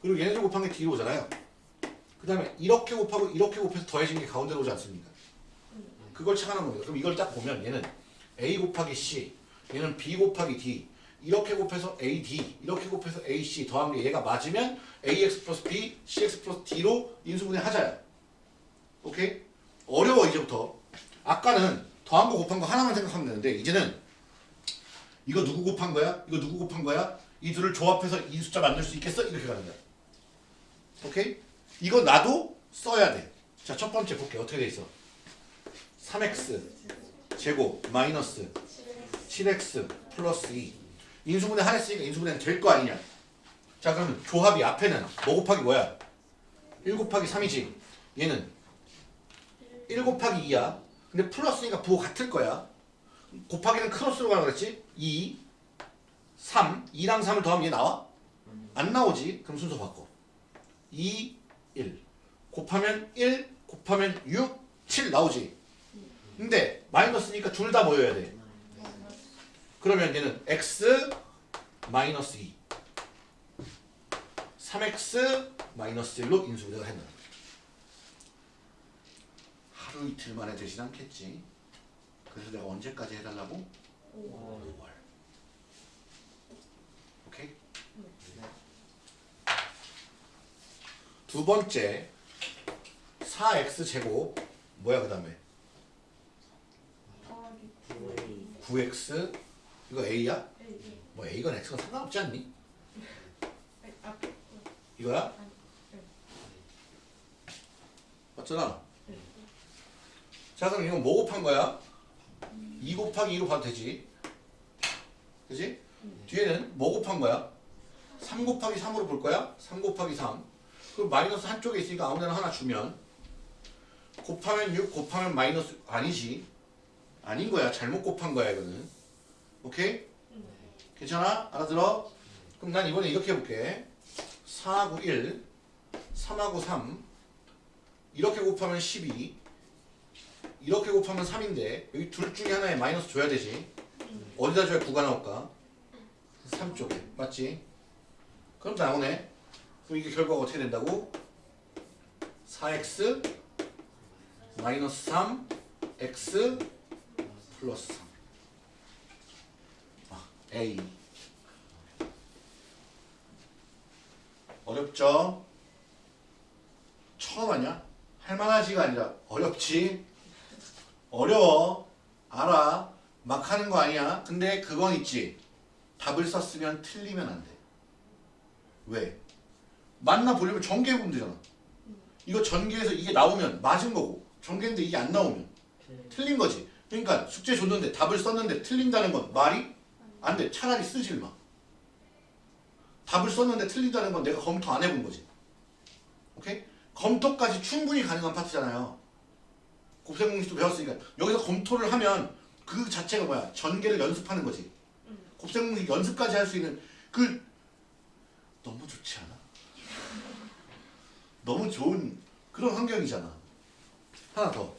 그리고 얘네들 곱한 게 뒤로 오잖아요. 그 다음에 이렇게 곱하고 이렇게 곱해서 더해진 게 가운데로 오지 않습니까? 그걸 착안한 겁니다. 그럼 이걸 딱 보면 얘는 A 곱하기 C, 얘는 B 곱하기 D 이렇게 곱해서 AD 이렇게 곱해서 AC 더한 게 얘가 맞으면 AX 플러스 B, CX 플러스 D로 인수분해 하자야. 오케이? 어려워 이제부터. 아까는 더한 거 곱한 거 하나만 생각하면 되는데 이제는 이거 누구 곱한 거야? 이거 누구 곱한 거야? 이 둘을 조합해서 이 숫자 만들 수 있겠어? 이렇게 가는 거야. 오케이? 이거 나도 써야 돼. 자, 첫 번째 볼게. 어떻게 돼 있어? 3x 제곱 마이너스 7x 플러스 2. 인수분해 하랬으니까 인수분해는 될 거 아니냐? 자, 그러면 조합이 앞에는 뭐 곱하기 뭐야? 1 곱하기 3이지. 얘는 1 곱하기 2야. 근데 플러스니까 부호 같을 거야. 곱하기는 크로스로 가라 그랬지? 2, 3, 2랑 3을 더하면 얘 나와? 안 나오지? 그럼 순서 바꿔. 2, 1. 곱하면 1, 곱하면 6, 7 나오지? 근데 마이너스니까 둘 다 모여야 돼. 그러면 얘는 x 마이너스 2. 3x 마이너스 1로 인수분해가 된다. 하루 이틀 만에 되진 않겠지. 그래서 내가 언제까지 해달라고? 5월. 오케이? 두 번째 4x 제곱 뭐야 그 다음에 더하기 9x 이거 a야? 뭐 a건 x건 상관없지 않니? 이거야? 네. 맞잖아. 네. 자 그럼 이건 뭐 곱한 거야? 2 곱하기 2로 봐도 되지. 그지? 뒤에는 뭐 곱한 거야? 3 곱하기 3으로 볼 거야? 3 곱하기 3. 그럼 마이너스 한쪽에 있으니까 아무데나 하나 주면 곱하면 6 곱하면 마이너스 아니지. 아닌 거야. 잘못 곱한 거야 이거는. 오케이? 괜찮아? 알아들어? 그럼 난 이번에 이렇게 해볼게. 4하고 1, 3하고 3 이렇게 곱하면 12 이렇게 곱하면 3인데 여기 둘 중에 하나에 마이너스 줘야 되지 어디다 줘야 9가 나올까? 3쪽에 맞지? 그럼 나오네 그럼 이게 결과가 어떻게 된다고? 4x 마이너스 3 x 플러스 3 아, A 어렵죠? 처음 하냐? 할만하지가 아니라 어렵지? 어려워. 알아. 막 하는 거 아니야. 근데 그건 있지. 답을 썼으면 틀리면 안 돼. 왜? 맞나 보려면 전개 보면 되잖아. 이거 전개해서 이게 나오면 맞은 거고 전개인데 이게 안 나오면 틀린 거지. 그러니까 숙제 줬는데 답을 썼는데 틀린다는 건 말이 안 돼. 차라리 쓰질 마. 답을 썼는데 틀린다는 건 내가 검토 안 해본 거지. 오케이? 검토까지 충분히 가능한 파트잖아요. 곱셈공식도 배웠으니까 여기서 검토를 하면 그 자체가 뭐야? 전개를 연습하는 거지. 곱셈공식 연습까지 할 수 있는 그 너무 좋지 않아? 너무 좋은 그런 환경이잖아. 하나 더.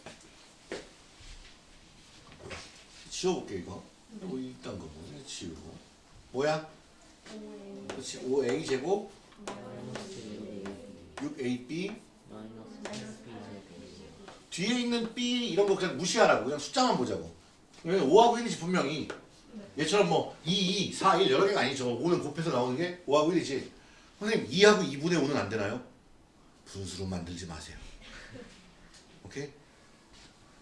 지워볼게 이거. 이거 일단 거 뭐지? 지우고. 뭐야? 그렇지. 5a 제곱 A 6ab 마이너스 뒤에 있는 b 이런 거 그냥 무시하라고. 그냥 숫자만 보자고. 왜냐면 5하고 1이지 분명히. 얘처럼 뭐 2, 2, 4, 1 여러 개가 아니죠. 5는 곱해서 나오는 게 5하고 1이지. 선생님 2하고 2분의 5는 안 되나요? 분수로 만들지 마세요. (laughs) 오케이?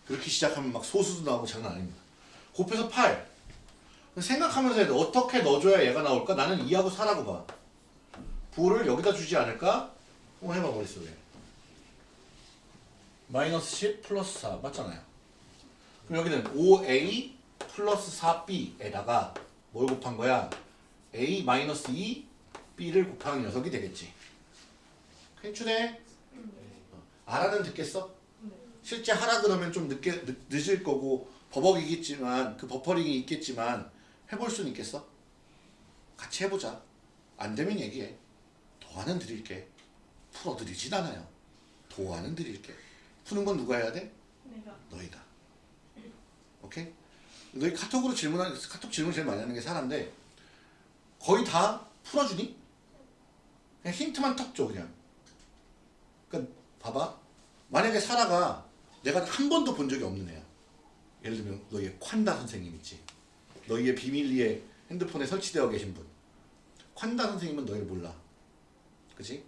그렇게 시작하면 막 소수도 나오고 장난 아닙니다. 곱해서 8 생각하면서 해야 돼. 어떻게 넣어줘야 얘가 나올까? 나는 2하고 4라고 봐. 부호를 여기다 주지 않을까? 한번 해봐 머릿속에 마이너스 10 플러스 4 맞잖아요. 그럼 여기는 5a 플러스 4b에다가 뭘 곱한 거야? a 마이너스 2 b를 곱하는 녀석이 되겠지. 괜찮네. 어, 알아는 듣겠어? 네. 실제 하라 그러면 좀 늦게 늦, 늦을 거고 버벅이겠지만 그 버퍼링이 있겠지만 해볼 수는 있겠어? 같이 해보자. 안 되면 얘기해. 도안은 드릴게. 풀어드리진 않아요. 도안은 드릴게. 푸는 건 누가 해야 돼? 내가 너희다. 오케이? 너희 카톡으로 질문하는 카톡 질문 제일 많이 하는 게 사람인데 거의 다 풀어주니? 그냥 힌트만 턱 줘 그냥. 그러니까 봐봐. 만약에 사라가 내가 한 번도 본 적이 없는 애야. 예를 들면 너희의 콴다 선생님 있지. 너희의 비밀리에 핸드폰에 설치되어 계신 분. 콴다 선생님은 너희를 몰라. 그치?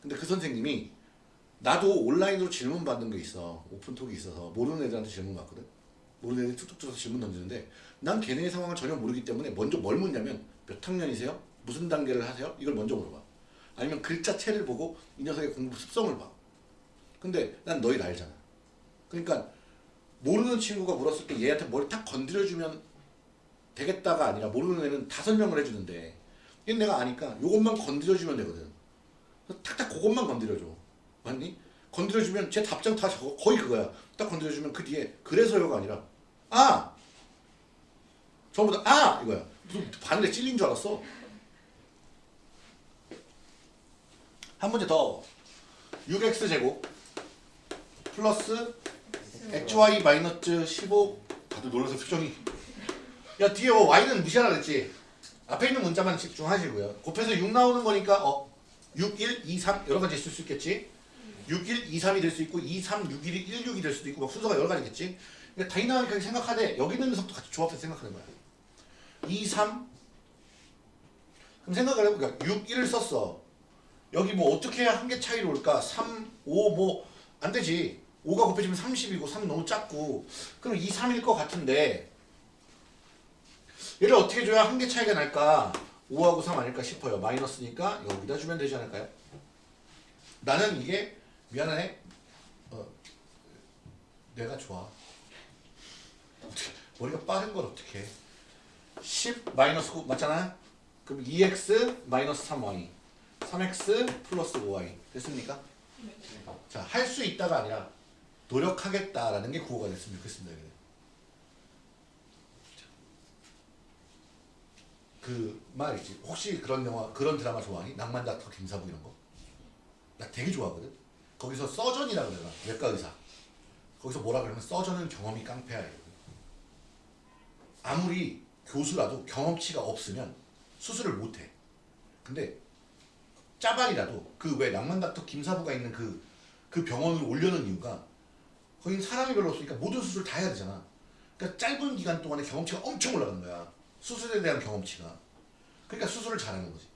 근데 그 선생님이 나도 온라인으로 질문 받는 게 있어. 오픈톡이 있어서 모르는 애들한테 질문 받거든. 모르는 애들 툭툭 쳐서 질문 던지는데 난 걔네의 상황을 전혀 모르기 때문에 먼저 뭘 묻냐면 몇 학년이세요? 무슨 단계를 하세요? 이걸 먼저 물어봐. 아니면 글자체를 보고 이 녀석의 공부 습성을 봐. 근데 난 너희를 알잖아. 그러니까 모르는 친구가 물었을 때 얘한테 뭘탁 건드려주면 되겠다가 아니라 모르는 애는 다 설명을 해주는데 얘는 내가 아니까 요것만 건드려주면 되거든. 탁탁 그것만 건드려줘. 맞니? 건드려주면 제 답장 다 저거 거의 그거야. 딱 건드려주면 그 뒤에 그래서요가 아니라 아! 전부 다 아! 이거야. 무슨 바늘에 찔린 줄 알았어. 한 문제 더. 6x 제곱 플러스 xy 마이너스 15 다들 놀라서 표정이 야 뒤에 뭐 y는 무시하라 그랬지 앞에 있는 문자만 집중하시고요 곱해서 6 나오는 거니까 어 6, 1, 2, 3 여러 가지 있을 수 있겠지 6, 1, 2, 3이 될 수 있고 2, 3, 6, 1이 1, 6이 될 수도 있고 막 순서가 여러 가지겠지? 그러니까 다이나믹하게 생각하되 여기 있는 녀석도 같이 조합해서 생각하는 거야. 2, 3 그럼 생각을 해보니까 6, 1을 썼어. 여기 뭐 어떻게 해야 한 개 차이로 올까? 3, 5 뭐 안 되지. 5가 곱해지면 30이고 3 너무 작고. 그럼 2, 3일 것 같은데 얘를 어떻게 줘야 한 개 차이가 날까? 5하고 3 아닐까 싶어요. 마이너스니까 여기다 주면 되지 않을까요? 나는 이게 미안해 어, 내가 좋아 머리가 빠른 걸 어떻게 해10 마이너스 9 맞잖아 그럼 2x 마이너스 3y 3x 플러스 5y 됐습니까? 자, 할 수 있다가 아니라 노력하겠다라는 게 구호가 됐으면 좋겠습니다. 여기는. 그 말이지. 혹시 그런 영화, 그런 드라마 좋아하니? 낭만 닥터 김사부 이런 거? 나 되게 좋아하거든. 거기서 서전이라 그러나 외과 의사. 거기서 뭐라 그러면 서전은 경험이 깡패야. 아무리 교수라도 경험치가 없으면 수술을 못 해. 근데 짜발이라도 그 왜 낭만 닥터 김사부가 있는 그, 그 병원을 올려놓은 이유가 거긴 사람이 별로 없으니까 모든 수술 다 해야 되잖아. 그러니까 짧은 기간 동안에 경험치가 엄청 올라가는 거야. 수술에 대한 경험치가. 그러니까 수술을 잘하는 거지.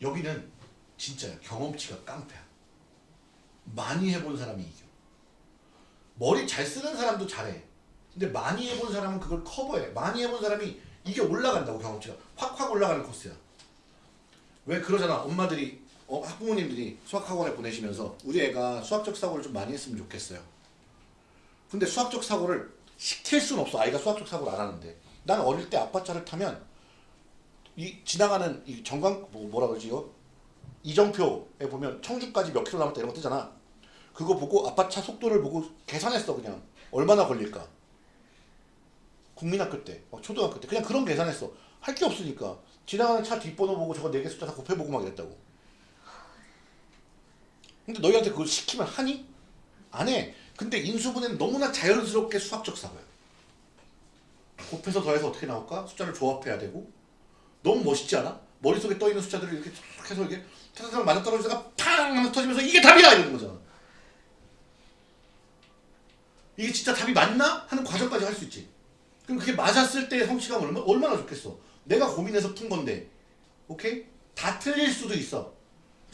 여기는 진짜야. 경험치가 깡패야. 많이 해본 사람이 이겨. 머리 잘 쓰는 사람도 잘해. 근데 많이 해본 사람은 그걸 커버해. 많이 해본 사람이 이게 올라간다고 경험치가. 확확 올라가는 코스야. 왜 그러잖아 엄마들이 어, 학부모님들이 수학학원에 보내시면서 우리 애가 수학적 사고를 좀 많이 했으면 좋겠어요 근데 수학적 사고를 시킬 수는 없어 아이가 수학적 사고를 안 하는데 난 어릴 때 아빠 차를 타면 이 지나가는 이 정강 뭐, 뭐라 그러지 이거 이정표에 보면 청주까지 몇 킬로 남았다 이런 거 뜨잖아 그거 보고 아빠 차 속도를 보고 계산했어 그냥 얼마나 걸릴까 국민학교 때막 초등학교 때 그냥 그런 계산했어 할 게 없으니까 지나가는 차 뒷번호 보고 저거 네개 숫자 다 곱해보고 막 이랬다고 근데 너희한테 그걸 시키면 하니? 안 해. 근데 인수분해는 너무나 자연스럽게 수학적 사고야. 곱해서 더해서 어떻게 나올까? 숫자를 조합해야 되고 너무 멋있지 않아? 머릿속에 떠있는 숫자들을 이렇게 툭 해서 이렇게 타타타 맞아 떨어지다가 팡 하면서 터지면서 이게 답이야! 이러는 거잖아. 이게 진짜 답이 맞나? 하는 과정까지 할 수 있지. 그럼 그게 맞았을 때의 성취감 얼마, 얼마나 좋겠어. 내가 고민해서 푼 건데. 오케이? 다 틀릴 수도 있어.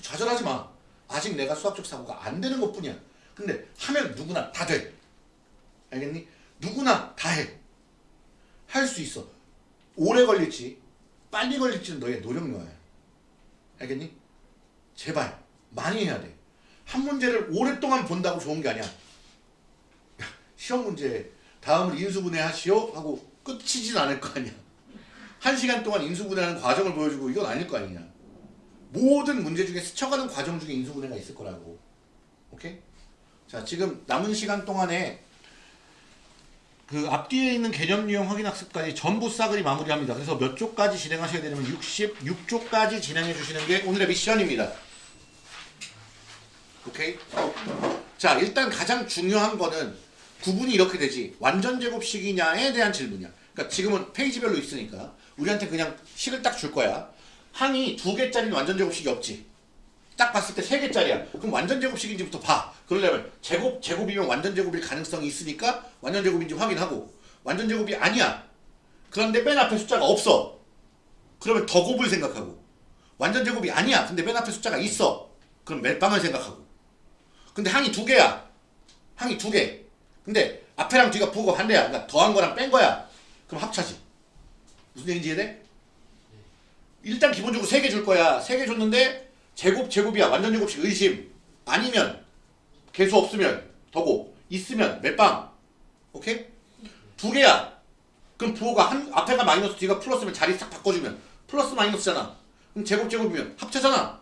좌절하지 마. 아직 내가 수학적 사고가 안 되는 것 뿐이야. 근데 하면 누구나 다 돼. 알겠니? 누구나 다 해. 할 수 있어. 오래 걸릴지, 빨리 걸릴지는 너의 노력여야. 알겠니? 제발, 많이 해야 돼. 한 문제를 오랫동안 본다고 좋은 게 아니야. 시험 문제, 다음을 인수분해 하시오? 하고 끝이진 않을 거 아니야. 한 시간 동안 인수분해하는 과정을 보여주고 이건 아닐 거 아니냐. 모든 문제 중에 스쳐가는 과정 중에 인수분해가 있을 거라고. 오케이? 자, 지금 남은 시간 동안에 그 앞뒤에 있는 개념 유형 확인 학습까지 전부 싸그리 마무리합니다. 그래서 몇 쪽까지 진행하셔야 되냐면 66쪽까지 진행해 주시는 게 오늘의 미션입니다. 오케이? 자, 일단 가장 중요한 거는 구분이 이렇게 되지. 완전 제곱식이냐에 대한 질문이야. 그러니까 지금은 페이지별로 있으니까 우리한테 그냥 식을 딱 줄 거야. 항이 두 개짜리는 완전 제곱식이 없지. 딱 봤을 때 세 개짜리야. 그럼 완전 제곱식인지부터 봐. 그러려면 제곱 제곱이면 완전 제곱일 가능성이 있으니까 완전 제곱인지 확인하고 완전 제곱이 아니야. 그런데 맨 앞에 숫자가 없어. 그러면 더 곱을 생각하고 완전 제곱이 아니야. 근데 맨 앞에 숫자가 있어. 그럼 멜빵을 생각하고. 근데 항이 두 개야. 항이 두 개. 근데 앞에랑 뒤가 부호가 반대야. 그러니까 더한 거랑 뺀 거야. 그럼 합차지. 무슨 얘기인지 이해돼? 일단 기본적으로 세 개 줄 거야. 세 개 줬는데 제곱 제곱이야. 완전 제곱식 의심. 아니면 개수 없으면 더고 있으면 멜빵. 오케이? 두 개야. 그럼 부호가 한 앞에가 마이너스 뒤가 플러스면 자리 싹 바꿔주면 플러스 마이너스잖아. 그럼 제곱 제곱이면 합차잖아.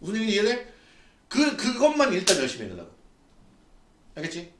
무슨 얘기인지 이해돼? 그 그것만 일단 열심히 해달라고. 알겠지?